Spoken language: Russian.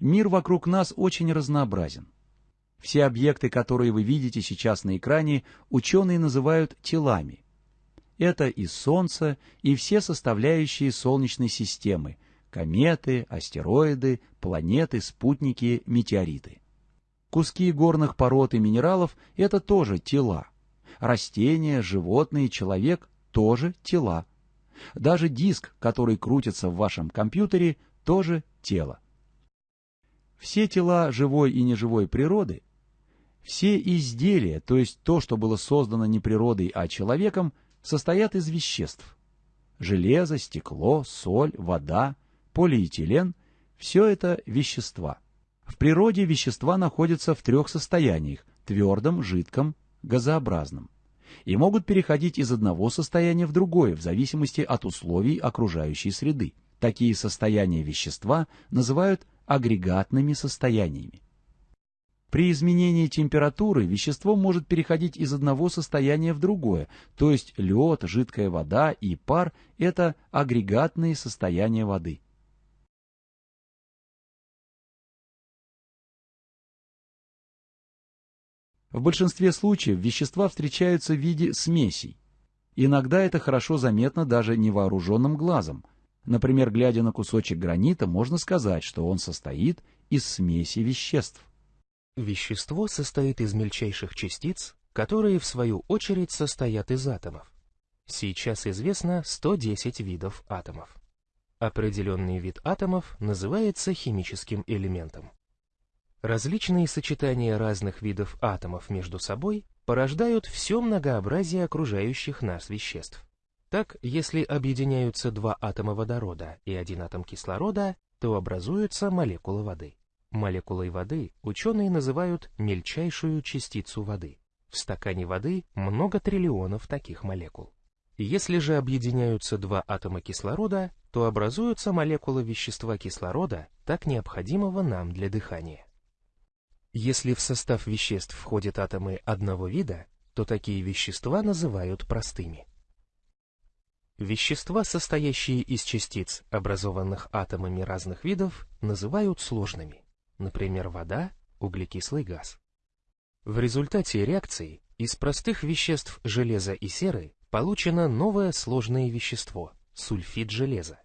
Мир вокруг нас очень разнообразен. Все объекты, которые вы видите сейчас на экране, ученые называют телами. Это и Солнце, и все составляющие Солнечной системы – кометы, астероиды, планеты, спутники, метеориты. Куски горных пород и минералов – это тоже тела. Растения, животные, человек – тоже тела. Даже диск, который крутится в вашем компьютере, тоже тело. Все тела живой и неживой природы, все изделия, то есть то, что было создано не природой, а человеком, состоят из веществ. Железо, стекло, соль, вода, полиэтилен – все это вещества. В природе вещества находятся в трех состояниях – твердом, жидком, газообразном и могут переходить из одного состояния в другое в зависимости от условий окружающей среды. Такие состояния вещества называют агрегатными состояниями. При изменении температуры вещество может переходить из одного состояния в другое, то есть лед, жидкая вода и пар – это агрегатные состояния воды. В большинстве случаев вещества встречаются в виде смесей. Иногда это хорошо заметно даже невооруженным глазом. Например, глядя на кусочек гранита, можно сказать, что он состоит из смеси веществ. Вещество состоит из мельчайших частиц, которые в свою очередь состоят из атомов. Сейчас известно 110 видов атомов. Определенный вид атомов называется химическим элементом. Различные сочетания разных видов атомов между собой порождают все многообразие окружающих нас веществ. Так, если объединяются два атома водорода и один атом кислорода, то образуется молекула воды. Молекулой воды ученые называют мельчайшую частицу воды. В стакане воды много триллионов таких молекул. Если же объединяются два атома кислорода, то образуется молекула вещества кислорода, так необходимого нам для дыхания. Если в состав веществ входят атомы одного вида, то такие вещества называют простыми. Вещества, состоящие из частиц, образованных атомами разных видов, называют сложными, например, вода, углекислый газ. В результате реакции из простых веществ железа и серы получено новое сложное вещество – сульфид железа.